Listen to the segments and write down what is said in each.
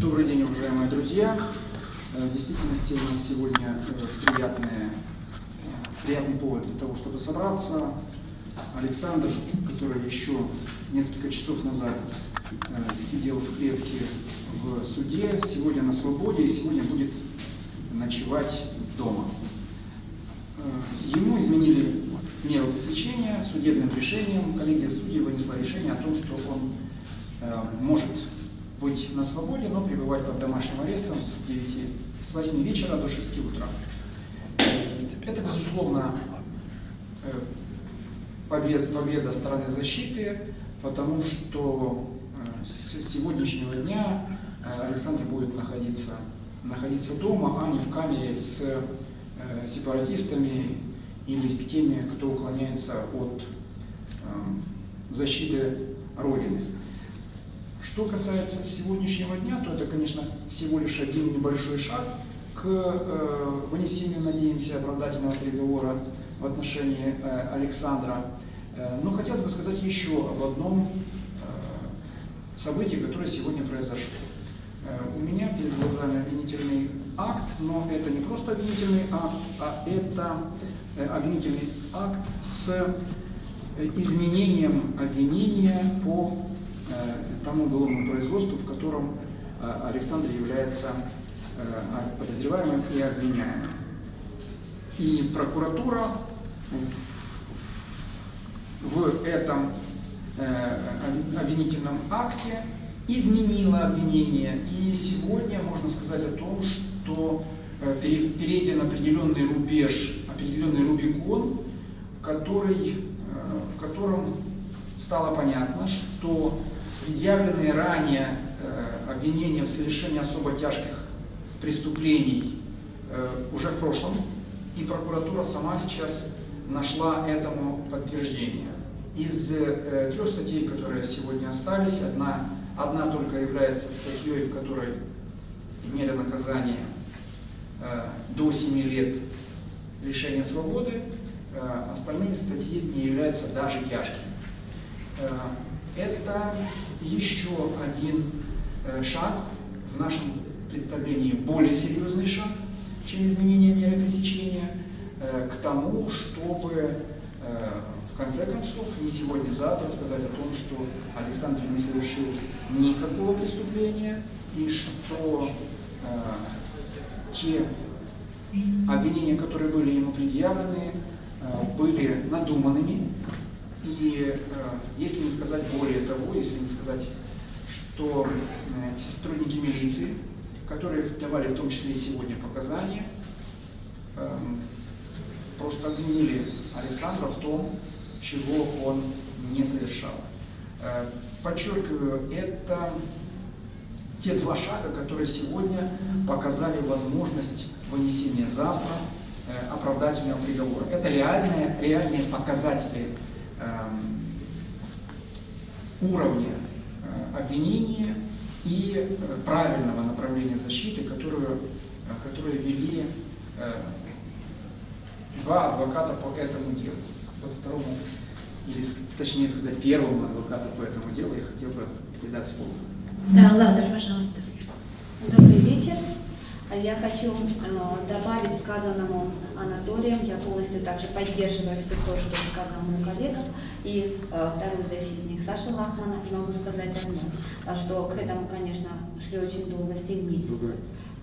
Добрый день, уважаемые друзья. Э, в действительности у нас сегодня э, приятный, приятный повод для того, чтобы собраться. Александр, который еще несколько часов назад э, сидел в клетке в суде, сегодня на свободе и сегодня будет ночевать дома. Ему изменили меру пресечения судебным решением. Коллегия судей вынесла решение о том, что он может быть на свободе, но пребывать под домашним арестом с, 9, с 8 вечера до 6 утра. Это, безусловно, э, побед, победа стороны защиты, потому что э, с сегодняшнего дня э, Александр будет находиться, находиться дома, а не в камере с сепаратистами или теми, кто уклоняется от защиты Родины. Что касается сегодняшнего дня, то это, конечно, всего лишь один небольшой шаг к э, вынесению, надеемся, оправдательного приговора в отношении э, Александра. Э, но хотелось бы сказать еще об одном э, событии, которое сегодня произошло. Э, у меня перед глазами обвинительный акт, но это не просто обвинительный акт, а это э, обвинительный акт с э, изменением обвинения по тому уголовному производству, в котором э, Александр является э, подозреваемым и обвиняемым. И прокуратура в этом обвинительном акте изменила обвинение. И сегодня можно сказать о том, что перейден определенный рубеж, определенный рубикон, который, в котором стало понятно, что предъявленные ранее э, обвинения в совершении особо тяжких преступлений э, уже в прошлом, и прокуратура сама сейчас нашла этому подтверждение. Из э, трех статей, которые сегодня остались, одна, одна только является статьей, в которой имели наказание до 7 лет лишения свободы, остальные статьи не являются даже тяжкими. Это еще один э, шаг в нашем представлении, более серьезный шаг, чем изменение меры пресечения, э, к тому, чтобы э, в конце концов не сегодня-завтра сказать о том, что Александр не совершил никакого преступления и что те обвинения, которые были ему предъявлены, были надуманными, и э, если не сказать более того, если не сказать, что э, те сотрудники милиции, которые давали в том числе и сегодня показания, э, просто обвинили Александра в том, чего он не совершал. Э, подчеркиваю, это те два шага, которые сегодня показали возможность вынесения завтра оправдательного приговора. Это реальные, реальные показатели Эм, уровня э, обвинения и э, правильного направления защиты, которую, э, которую вели два адвоката по этому делу. Вот второму, или точнее сказать, первому адвокату по этому делу я хотел бы передать слово. Да, ладно, пожалуйста. Добрый вечер. Я хочу добавить сказанному Анатолием, я полностью также поддерживаю все то, что сказал мой коллега, и э, второй защитник Саша Лахмана, и могу сказать одно, а что к этому, конечно, шли очень долго, 7 месяцев,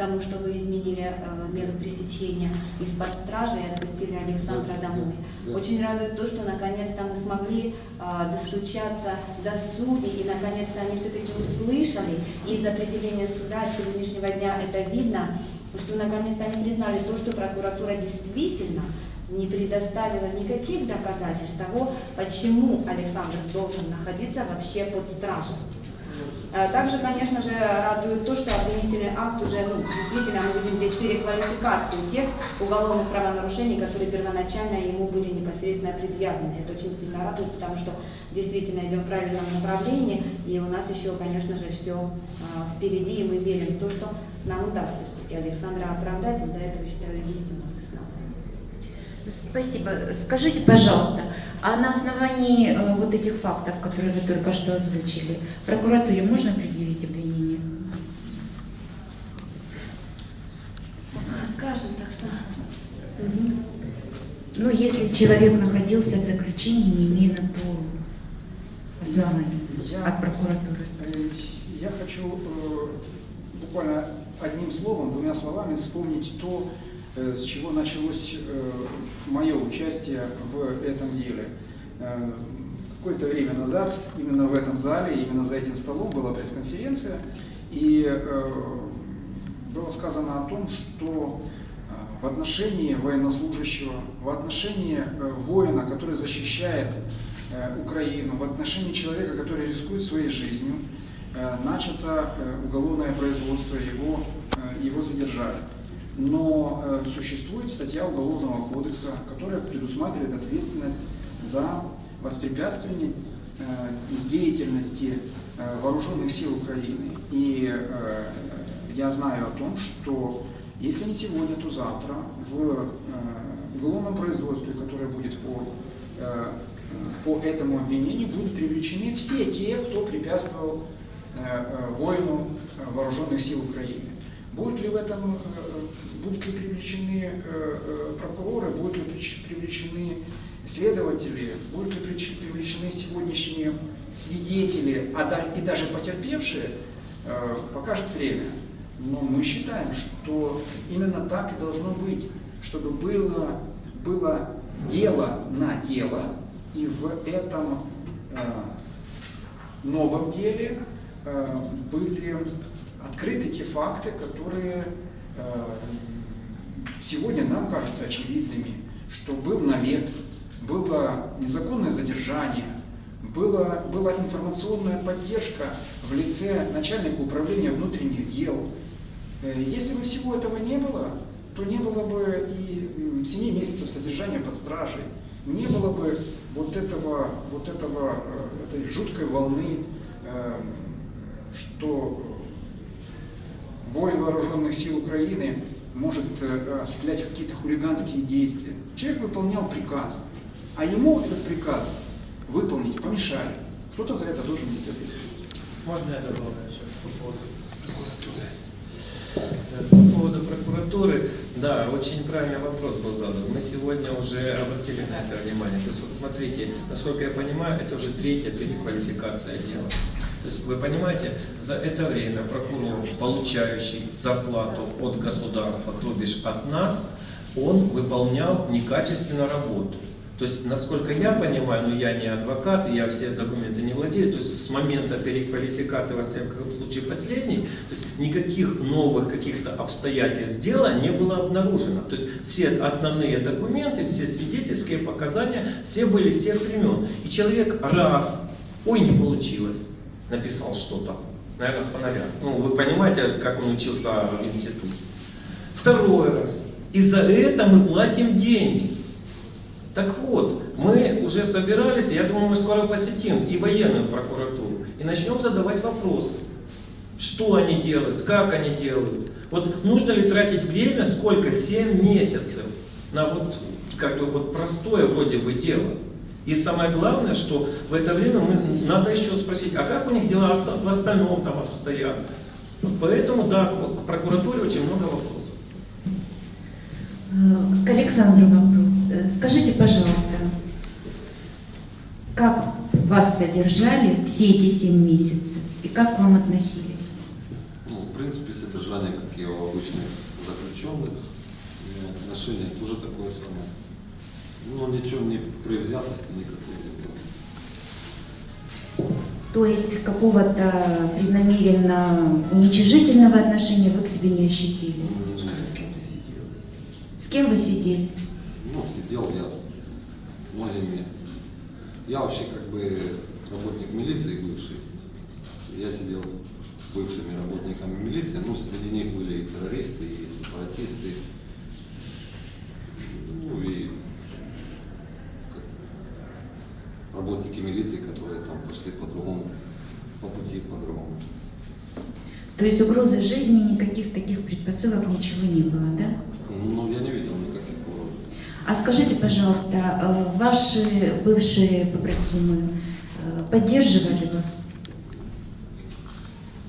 тому, что вы изменили э, меры пресечения из-под стражи и отпустили Александра домой. Очень радует то, что наконец-то мы смогли э, достучаться до судей, и наконец-то они все-таки услышали, и из определения суда от сегодняшнего дня это видно, что наконец-то они признали то, что прокуратура действительно не предоставила никаких доказательств того, почему Александр должен находиться вообще под стражей. А также, конечно же, радует то, что обвинительный акт уже, ну, действительно, мы видим здесь переквалификацию тех уголовных правонарушений, которые первоначально ему были непосредственно предъявлены. Это очень сильно радует, потому что действительно идем в правильном направлении, и у нас еще, конечно же, все а, впереди, и мы верим в то, что нам удастся все-таки Александра оправдать, и до этого, считаю, есть у нас основания. Спасибо. Скажите, пожалуйста, а на основании э, вот этих фактов, которые вы только что озвучили, прокуратуре можно предъявить обвинение? Скажем так, что... Угу. Ну, если человек находился в заключении, не имея на то оснований я, от прокуратуры. Э, я хочу э, буквально одним словом, двумя словами вспомнить то, с чего началось мое участие в этом деле. Э, Какое-то время назад именно в этом зале, именно за этим столом была пресс-конференция, и э, было сказано о том, что э, в отношении военнослужащего, в отношении э, воина, который защищает э, Украину, в отношении человека, который рискует своей жизнью, э, начато э, уголовное производство, его, э, его задержали. Но э, существует статья Уголовного кодекса, которая предусматривает ответственность за воспрепятствование э, деятельности э, вооруженных сил Украины. И я знаю о том, что если не сегодня, то завтра в уголовном производстве, которое будет по, по этому обвинению, будут привлечены все те, кто препятствовал э, воину вооруженных сил Украины. Будут ли в этом, будут ли привлечены э, э, прокуроры, будут ли привлечены следователи, будут ли привлечены сегодняшние свидетели, а и даже потерпевшие, э, покажет время. Но мы считаем, что именно так и должно быть, чтобы было, было дело на дело, и в этом новом деле были открыты те факты, которые сегодня нам кажутся очевидными, что был навет, было незаконное задержание, была, была информационная поддержка в лице начальника управления внутренних дел. Э, Если бы всего этого не было, то не было бы и м, 7 месяцев содержания под стражей, не было бы вот этого, вот этого, э, этой жуткой волны, э, что воин вооруженных сил Украины может э, осуществлять какие-то хулиганские действия. Человек выполнял приказ, а ему этот приказ выполнить помешали. Кто-то за это должен нести ответственность. Можно я добавлю еще по поводу прокуратуры? По поводу прокуратуры, да, очень правильный вопрос был задан. Мы сегодня уже обратили на это внимание. То есть вот смотрите, насколько я понимаю, это уже третья переквалификация дела. То есть вы понимаете, за это время прокурор, получающий зарплату от государства, то бишь от нас, он выполнял некачественно работу. То есть, насколько я понимаю, но я не адвокат, я все документы не владею, то есть с момента переквалификации, во всяком случае последней, то есть никаких новых каких-то обстоятельств дела не было обнаружено. То есть все основные документы, все свидетельские показания, все были с тех времен. И человек раз, ой, не получилось, написал что-то, наверное, с фонаря. Ну, вы понимаете, как он учился в институте. Второй раз. И за это мы платим деньги. Так вот, мы уже собирались, я думаю, мы скоро посетим и военную прокуратуру, и начнем задавать вопросы. Что они делают, как они делают. Вот нужно ли тратить время, сколько? 7 месяцев на вот как бы вот простое вроде бы дело. И самое главное, что в это время мы, надо еще спросить, а как у них дела в остальном там обстоят. Вот поэтому, да, к, к прокуратуре очень много вопросов. Э, К Александру вопрос. Э, Скажите, пожалуйста, как вас содержали все эти семь месяцев и как к вам относились? Ну, в принципе, содержание, как и у обычных заключенных, э, отношение тоже такое самое. Ну, ничего не предвзятости никакой не было. То есть какого-то преднамеренно уничижительного отношения вы к себе не ощутили? С кем вы сидели? Ну, сидел я с многими. Я вообще как бы работник милиции бывший. Я сидел с бывшими работниками милиции, ну, среди них были и террористы, и сепаратисты. Ну и как работники милиции, которые там пошли по-другому, по пути по-другому. То есть угрозы жизни, никаких таких предпосылок, ничего не было, да? Ну, я не видел никаких угроз. А скажите, пожалуйста, э, ваши бывшие побратимы э, поддерживали вас?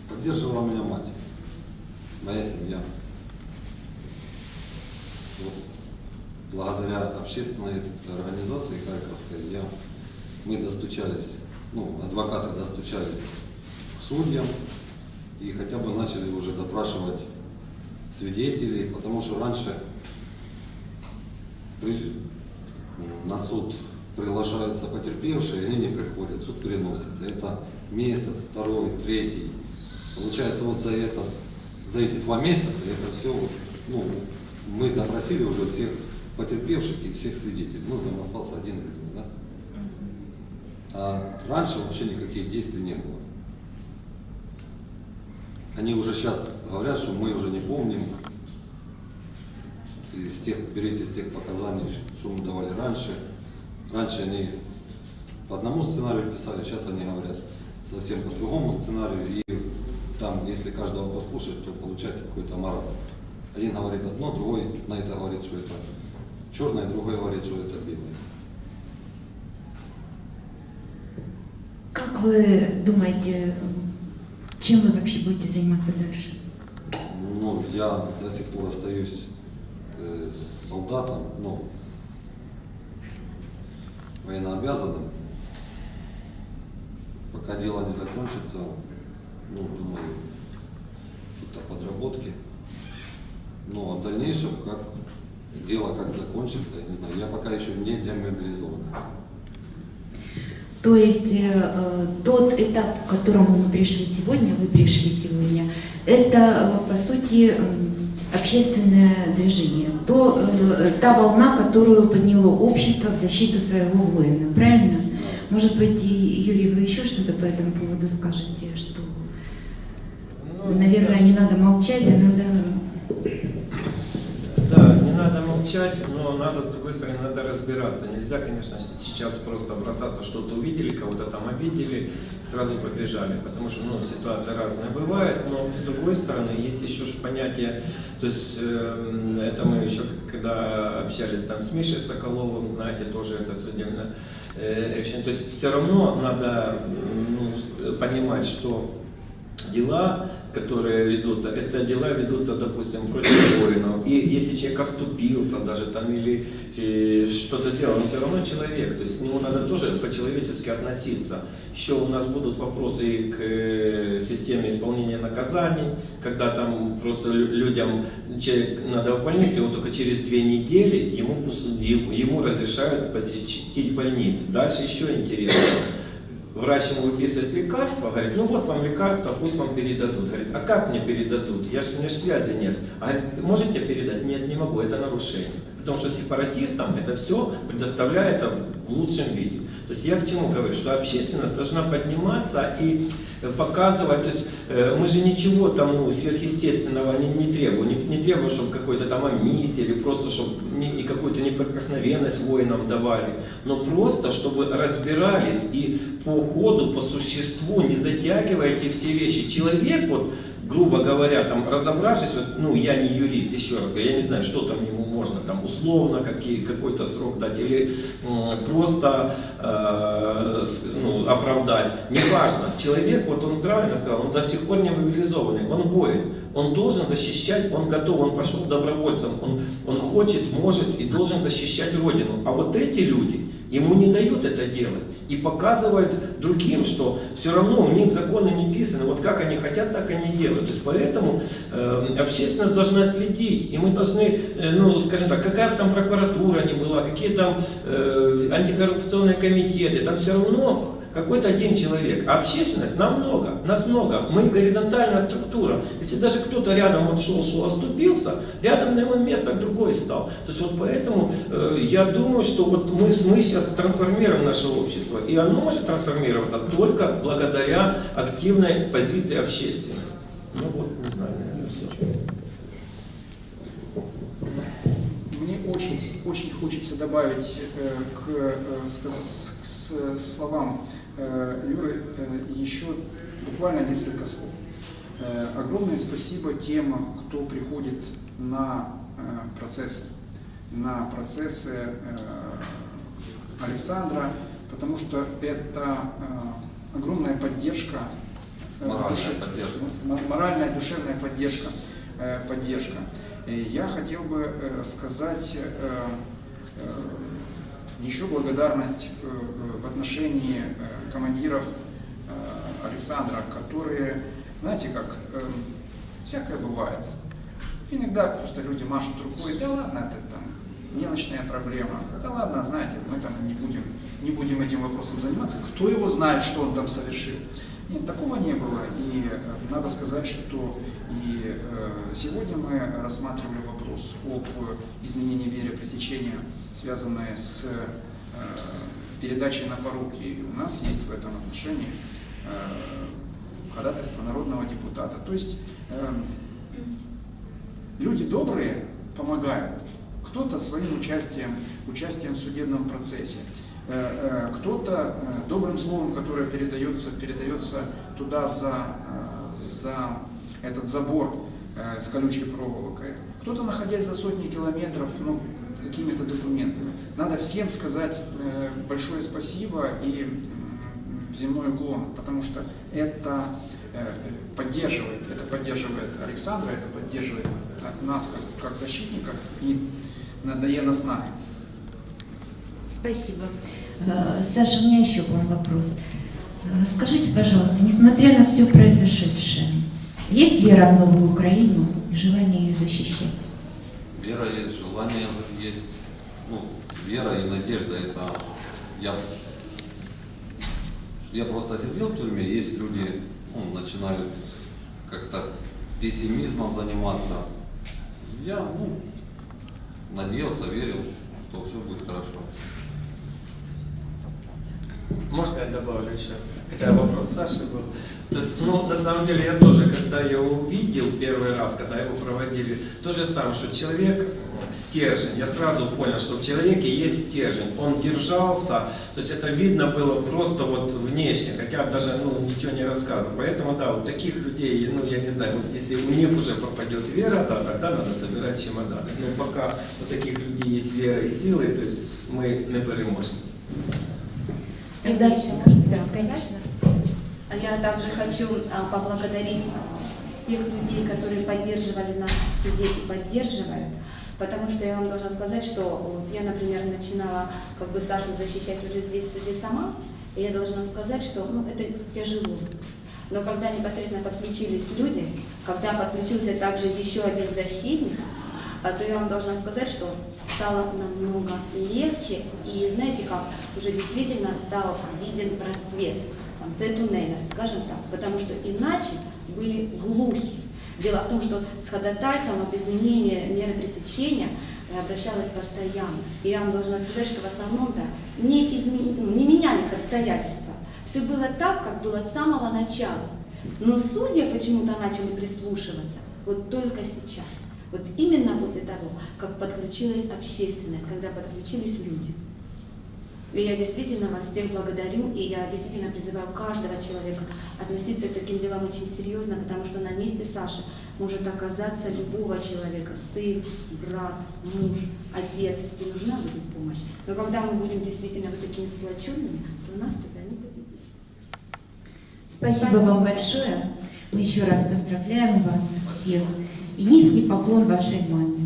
Поддерживала меня мать, моя семья. Вот. благодаря общественной организации Харьковской я, мы достучались, ну, адвокаты достучались к судьям и хотя бы начали уже допрашивать свидетелей, потому что раньше при- на суд приглашаются потерпевшие, они не приходят, суд переносится. Это месяц, второй, третий. Получается, вот за, этот, за эти два месяца это все, ну, мы допросили уже всех потерпевших и всех свидетелей. Ну, там остался один да? А раньше вообще никаких действий не было. Они уже сейчас говорят, что мы уже не помним из тех, берите из тех показаний, что мы давали раньше. Раньше они по одному сценарию писали, сейчас они говорят совсем по другому сценарию. И там, если каждого послушать, то получается какой-то маразм. Один говорит одно, другой на это говорит, что это черное, другой говорит, что это белое. Как вы думаете, чем вы вообще будете заниматься дальше? Ну, я до сих пор остаюсь э, солдатом, ну, военнообязанным. Пока дело не закончится, ну, думаю, какие-то подработки. Ну, а в дальнейшем, как дело как закончится, я не знаю, я пока еще не демобилизован. То есть э, э, тот этап, к которому мы пришли сегодня, вы пришли сегодня, это э, по сути общественное движение, то, э, та волна, которую подняло общество в защиту своего воина, правильно? Может быть, и, Юрий, вы еще что-то по этому поводу скажете, что, Ну, наверное, не надо молчать, а надо... Молчать, но надо, с другой стороны, надо разбираться. Нельзя, конечно, сейчас просто бросаться, что-то увидели, кого-то там обидели, сразу побежали. Потому что, ну, ситуация разная бывает, но с другой стороны, есть еще понятие, то есть, эм, это мы еще, когда общались там с Мишей Соколовым, знаете, тоже это судебное э, решение. То есть, все равно надо ну, понимать, что дела, которые ведутся, это дела ведутся, допустим, против воинов. И если человек оступился даже там или э, что-то сделал, он все равно человек, то есть к нему надо тоже по-человечески относиться. Еще у нас будут вопросы и к э, системе исполнения наказаний, когда там просто лю- людям, человек надо в больницу, и он только через две недели ему ему разрешают посетить больницу. Дальше еще интересно врач ему выписывает лекарство, говорит, ну вот вам лекарство, пусть вам передадут. Говорит, а как мне передадут? Я ж, у меня ж связи нет. А можете передать? Нет, не могу, это нарушение. Потому что сепаратистам это все предоставляется в лучшем виде. То есть я к чему говорю, что общественность должна подниматься и показывать, то есть э, мы же ничего там ну, сверхъестественного не, не требуем, не, не требуем, чтобы какой-то там амнистия или просто, чтобы не, и какую-то неприкосновенность воинам давали, но просто, чтобы разбирались и по ходу, по существу, не затягивая эти все вещи. Человек, вот, грубо говоря, там, разобравшись, вот, ну, я не юрист, еще раз говорю, я не знаю, что там ему можно, там, условно, какой-то срок дать, или просто э, ну, оправдать, неважно. Человек, вот он правильно сказал, он до сих пор не мобилизованный, он воин, он должен защищать, он готов, он пошел добровольцем, он, он хочет, может и должен защищать Родину. А вот эти люди, ему не дают это делать. И показывают другим, что все равно у них законы не писаны, вот как они хотят, так они делают. То есть поэтому э, общественность должна следить, и мы должны, э, ну, скажем так, какая бы там прокуратура ни была, какие там э, антикоррупционные комитеты, там все равно какой-то один человек. А общественность нам много, нас много. Мы горизонтальная структура. Если даже кто-то рядом вот шел, шел, оступился, рядом на его место другой стал. То есть вот поэтому э, я думаю, что вот мы, мы сейчас трансформируем наше общество. И оно может трансформироваться только благодаря активной позиции общественности. Ну вот, не знаю, наверное, все. Мне очень, очень хочется добавить э, к, э, сказ- к с- словам э, Юры э, еще буквально несколько слов. Э, Огромное спасибо тем, кто приходит на процессы, на процессы Александра, потому что это огромная поддержка, Моральная душе- поддержка. моральная, душевная поддержка. поддержка. Я хотел бы сказать еще благодарность в отношении командиров э, Александра, которые, знаете, как э, всякое бывает. Иногда просто люди машут рукой, да ладно, это там мелочная проблема, да ладно, знаете, мы там не будем, не будем этим вопросом заниматься, кто его знает, что он там совершил. Нет, такого не было, и э, надо сказать, что и сегодня мы рассматривали вопрос об изменении веры пресечения, связанное с передачей на поруки. И у нас есть в этом отношении э, ходатайство народного депутата. То есть э, люди добрые помогают, кто-то своим участием, участием в судебном процессе, э, э, кто-то э, добрым словом, которое передается, передается туда за, за этот забор с колючей проволокой, кто-то, находясь за сотни километров, ну, какими-то документами. Надо всем сказать э, большое спасибо и земной уклон, потому что это э, поддерживает, это поддерживает Александра, это поддерживает нас как, как защитников и надає нас нами. Спасибо. Э, Саша, у меня еще к вам вопрос. Скажите, пожалуйста, несмотря на все произошедшее, есть вера в новую Украину и желание ее защищать? Вера есть, желание есть. Ну, вера и надежда это я, я просто сидел в тюрьме, есть люди ну, начинают как-то пессимизмом заниматься. Я ну, надеялся, верил, что все будет хорошо. Можно я добавлю еще? Хотя вопрос Саши был. То есть, ну, на самом деле, я тоже, когда я увидел первый раз, когда его проводили, то же самое, что человек стержень. Я сразу понял, что в человеке есть стержень. Он держался, то есть это видно было просто вот внешне, хотя даже ну, ничего не рассказывал. Поэтому, да, вот таких людей, ну, я не знаю, вот если у них уже пропадет вера, да, тогда надо собирать чемоданы. Но пока у таких людей есть вера и силы, то есть мы не переможем. Тогда- Еще, может, да, сказать? конечно. А Я также хочу а, поблагодарить всех людей, которые поддерживали нас в суде и поддерживают, потому что я вам должна сказать, что вот я, например, начинала как бы Сашу защищать уже здесь в суде сама, и я должна сказать, что ну, это тяжело. Но когда непосредственно подключились люди, когда подключился также еще один защитник, а, то я вам должна сказать, что стало намного легче, и знаете как, уже действительно стал виден просвет конце туннеля, скажем так, потому что иначе были глухи. Дело в том, что с ходатайством об изменении меры пресечения я обращалась постоянно. И я вам должна сказать, что в основном-то не, изме- ну, не менялись обстоятельства. Все было так, как было с самого начала. Но судьи почему-то начали прислушиваться вот только сейчас. Вот именно после того, как подключилась общественность, когда подключились люди. И я действительно вас всех благодарю, и я действительно призываю каждого человека относиться к таким делам очень серьезно, потому что на месте Саши может оказаться любого человека, сын, брат, муж, отец, и нужна будет помощь. Но когда мы будем действительно вот такими сплоченными, то нас тогда не победить. Спасибо вам большое. Мы еще раз поздравляем вас всех. И низкий поклон вашей маме.